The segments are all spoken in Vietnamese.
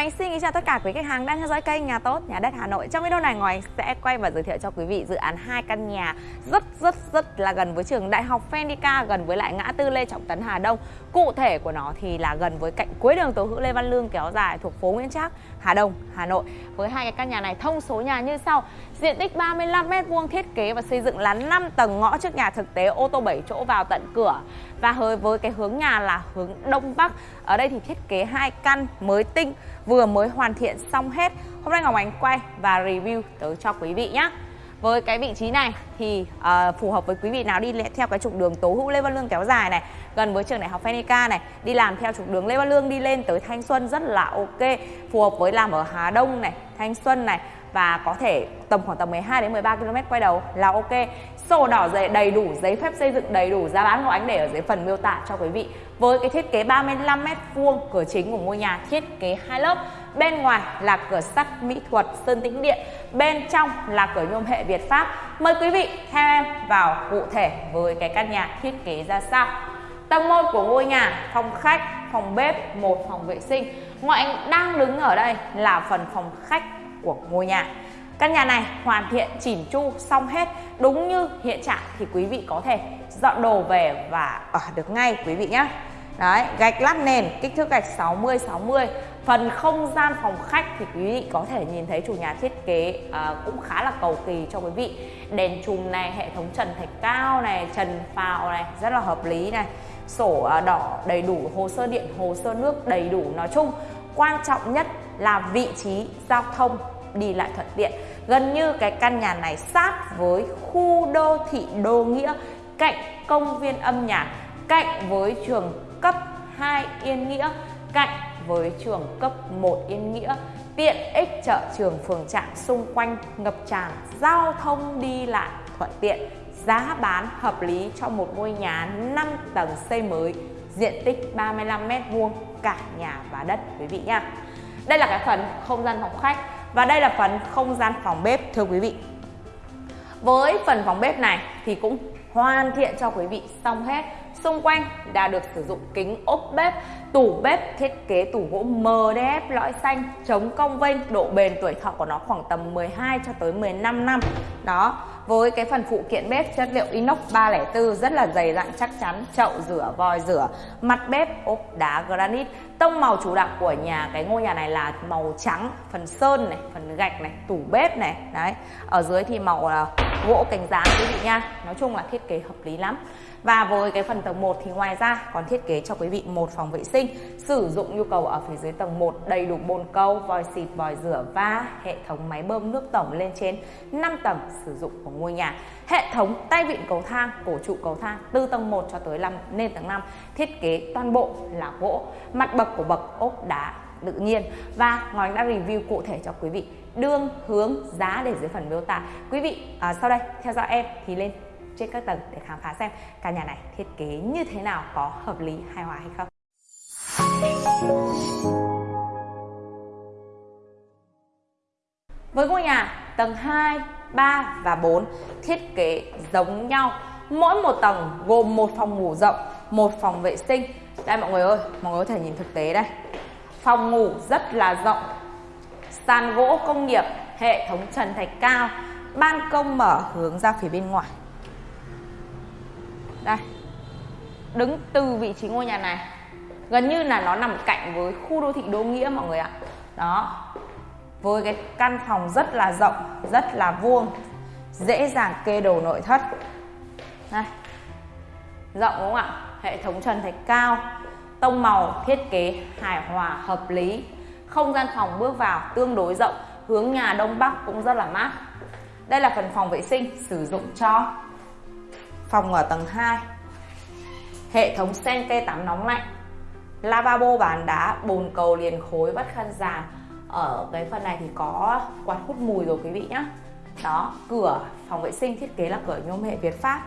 Anh xin kính chào tất cả quý khách hàng đang theo dõi kênh Nhà Tốt, Nhà Đất Hà Nội. Trong video này Ngọc Anh sẽ quay và giới thiệu cho quý vị dự án hai căn nhà rất rất rất là gần với trường Đại học Phenica, gần với lại ngã tư Lê Trọng Tấn Hà Đông. Cụ thể của nó thì là gần với cạnh cuối đường Tố Hữu Lê Văn Lương kéo dài thuộc phố Nguyễn Trác, Hà Đông, Hà Nội. Với hai cái căn nhà này thông số nhà như sau: diện tích 35 m2 thiết kế và xây dựng là 5 tầng ngõ trước nhà thực tế ô tô 7 chỗ vào tận cửa và hơi với cái hướng nhà là hướng đông bắc. Ở đây thì thiết kế hai căn mới tinh vừa mới hoàn thiện xong hết. Hôm nay ngọc ánh quay và review tới cho quý vị nhé với cái vị trí này thì uh, phù hợp với quý vị nào đi theo cái trục đường Tố Hữu Lê Văn Lương kéo dài này gần với trường đại học Phenica này đi làm theo trục đường Lê Văn Lương đi lên tới Thanh Xuân rất là ok phù hợp với làm ở Hà Đông này Thanh Xuân này và có thể tầm khoảng tầm 12 đến 13 km quay đầu là ok. Sổ đỏ dày đầy đủ giấy phép xây dựng, đầy đủ giá bán của anh để ở dưới phần miêu tả cho quý vị. Với cái thiết kế 35 m vuông, cửa chính của ngôi nhà thiết kế hai lớp. Bên ngoài là cửa sắt mỹ thuật sơn tĩnh điện, bên trong là cửa nhôm hệ Việt Pháp. Mời quý vị theo em vào cụ thể với cái căn nhà thiết kế ra sao. Tầng 1 của ngôi nhà, phòng khách, phòng bếp, một phòng vệ sinh. Ngoại anh đang đứng ở đây là phần phòng khách của ngôi nhà Căn nhà này hoàn thiện chỉn chu xong hết đúng như hiện trạng thì quý vị có thể dọn đồ về và ở được ngay quý vị nhé. Đấy, gạch lát nền kích thước gạch 60 60. Phần không gian phòng khách thì quý vị có thể nhìn thấy chủ nhà thiết kế à, cũng khá là cầu kỳ cho quý vị. Đèn chùm này, hệ thống trần thạch cao này, trần phào này rất là hợp lý này. Sổ à, đỏ đầy đủ, hồ sơ điện, hồ sơ nước đầy đủ. Nói chung quan trọng nhất là vị trí giao thông đi lại thuận tiện. Gần như cái căn nhà này sát với khu đô thị đô nghĩa, cạnh công viên âm nhạc, cạnh với trường cấp 2 Yên Nghĩa, cạnh với trường cấp 1 Yên Nghĩa. Tiện ích chợ trường phường trạm xung quanh ngập tràn giao thông đi lại thuận tiện, giá bán hợp lý cho một ngôi nhà 5 tầng xây mới, diện tích 35 m2 cả nhà và đất, quý vị nha đây là cái phần không gian phòng khách và đây là phần không gian phòng bếp, thưa quý vị. Với phần phòng bếp này thì cũng hoàn thiện cho quý vị xong hết. Xung quanh đã được sử dụng kính ốp bếp, tủ bếp, thiết kế tủ gỗ MDF lõi xanh, chống cong vênh, độ bền tuổi thọ của nó khoảng tầm 12 cho tới 15 năm. Đó với cái phần phụ kiện bếp chất liệu inox 304 rất là dày dặn, chắc chắn chậu rửa, vòi rửa, mặt bếp, ốp đá, granite. Tông màu chủ đạo của nhà, cái ngôi nhà này là màu trắng, phần sơn này, phần gạch này, tủ bếp này, đấy. Ở dưới thì màu là gỗ cánh dán quý vị nha. Nói chung là thiết kế hợp lý lắm. Và với cái phần tầng 1 thì ngoài ra còn thiết kế cho quý vị một phòng vệ sinh sử dụng nhu cầu ở phía dưới tầng 1 đầy đủ bồn câu, vòi xịt, vòi rửa và hệ thống máy bơm nước tổng lên trên 5 tầng sử dụng của ngôi nhà. Hệ thống tay vịn cầu thang, cổ trụ cầu thang từ tầng 1 cho tới 5 lên tầng 5 thiết kế toàn bộ là gỗ, mặt bậc của bậc ốp đá tự nhiên. Và Ngọc đã review cụ thể cho quý vị đương hướng giá để dưới phần miêu tả. Quý vị à, sau đây theo dõi em thì lên trên các tầng để khám phá xem căn nhà này thiết kế như thế nào có hợp lý hài hòa hay không. Với ngôi nhà tầng 2, 3 và 4 thiết kế giống nhau. Mỗi một tầng gồm một phòng ngủ rộng một phòng vệ sinh. Đây mọi người ơi mọi người có thể nhìn thực tế đây phòng ngủ rất là rộng. Sàn gỗ công nghiệp, hệ thống trần thạch cao. Ban công mở hướng ra phía bên ngoài. Đây. Đứng từ vị trí ngôi nhà này. Gần như là nó nằm cạnh với khu đô thị đô nghĩa, mọi người ạ. Đó. Với cái căn phòng rất là rộng, rất là vuông. Dễ dàng kê đồ nội thất. Đây. Rộng đúng không ạ? Hệ thống trần thạch cao tông màu, thiết kế hài hòa, hợp lý. Không gian phòng bước vào tương đối rộng, hướng nhà đông bắc cũng rất là mát. Đây là phần phòng vệ sinh sử dụng cho phòng ở tầng 2 hệ thống sen kê tắm nóng lạnh. Lavabo bàn đá, bồn cầu, liền khối, vắt khăn giàn. Ở cái phần này thì có quạt hút mùi rồi quý vị nhé đó, cửa phòng vệ sinh thiết kế là cửa nhôm hệ Việt Pháp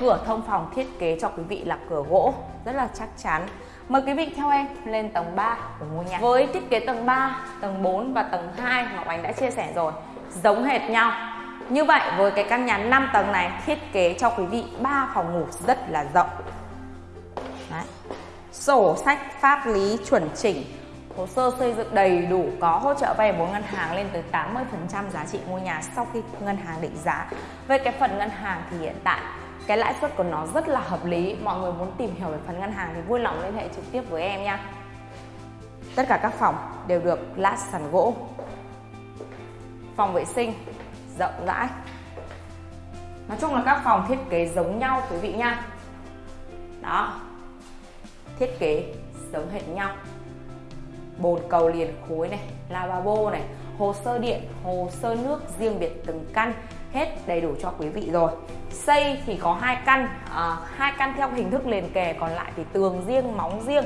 cửa thông phòng thiết kế cho quý vị là cửa gỗ rất là chắc chắn. Mời quý vị theo em lên tầng 3 của ngôi nhà. Với thiết kế tầng 3, tầng 4 và tầng 2 Ngọc Ánh đã chia sẻ rồi Giống hệt nhau. Như vậy với cái căn nhà 5 tầng này thiết kế cho quý vị 3 phòng ngủ rất là rộng. Đấy. Sổ sách pháp lý chuẩn chỉnh, hồ sơ xây dựng đầy đủ có hỗ trợ vay vốn ngân hàng lên tới 80% giá trị ngôi nhà sau khi ngân hàng định giá. Về cái phần ngân hàng thì hiện tại cái lãi suất của nó rất là hợp lý. Mọi người muốn tìm hiểu về phần ngân hàng thì vui lòng liên hệ trực tiếp với em nha. Tất cả các phòng đều được lát sàn gỗ. Phòng vệ sinh, rộng rãi. Nói chung là các phòng thiết kế giống nhau, quý vị nha. Đó. Thiết kế giống hệt nhau. Bồn cầu liền khối này, lavabo này hồ sơ điện hồ sơ nước riêng biệt từng căn hết đầy đủ cho quý vị rồi. Xây thì có hai căn à, hai căn theo hình thức liền kề còn lại thì tường riêng móng riêng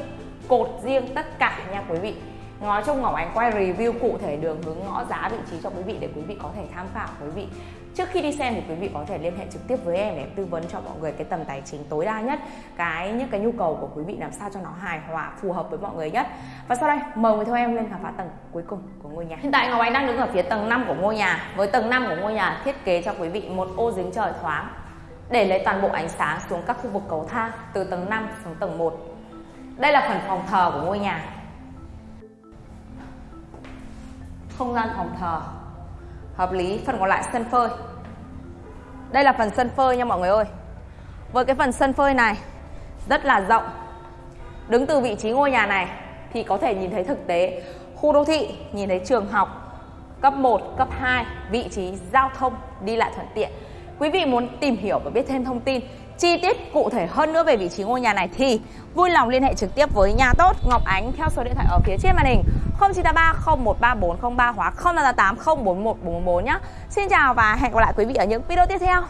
cột riêng tất cả nha quý vị. Ngó chung Ngọc Ánh quay review cụ thể đường hướng ngõ giá vị trí cho quý vị để quý vị có thể tham khảo. Quý vị, trước khi đi xem thì quý vị có thể liên hệ trực tiếp với em để em tư vấn cho mọi người cái tầm tài chính tối đa nhất, cái những cái nhu cầu của quý vị làm sao cho nó hài hòa, phù hợp với mọi người nhất. Và sau đây, mời người theo em lên khám phá tầng cuối cùng của ngôi nhà. Hiện tại Ngọc Ánh đang đứng ở phía tầng 5 của ngôi nhà. Với tầng 5 của ngôi nhà, thiết kế cho quý vị một ô dính trời thoáng để lấy toàn bộ ánh sáng xuống các khu vực cầu thang từ tầng 5 xuống tầng 1 đây là phần phòng thờ của ngôi nhà. Không gian phòng thờ. Hợp lý phần còn lại sân phơi. Đây là phần sân phơi nha mọi người ơi. Với cái phần sân phơi này rất là rộng. Đứng từ vị trí ngôi nhà này thì có thể nhìn thấy thực tế. Khu đô thị nhìn thấy trường học cấp 1, cấp 2 vị trí giao thông đi lại thuận tiện. Quý vị muốn tìm hiểu và biết thêm thông tin chi tiết cụ thể hơn nữa về vị trí ngôi nhà này thì vui lòng liên hệ trực tiếp với nhà tốt Ngọc Ánh theo số điện thoại ở phía trên màn hình. 0983 013403 hoặc 0588 041 nhé. Xin chào và hẹn gặp lại quý vị ở những video tiếp theo.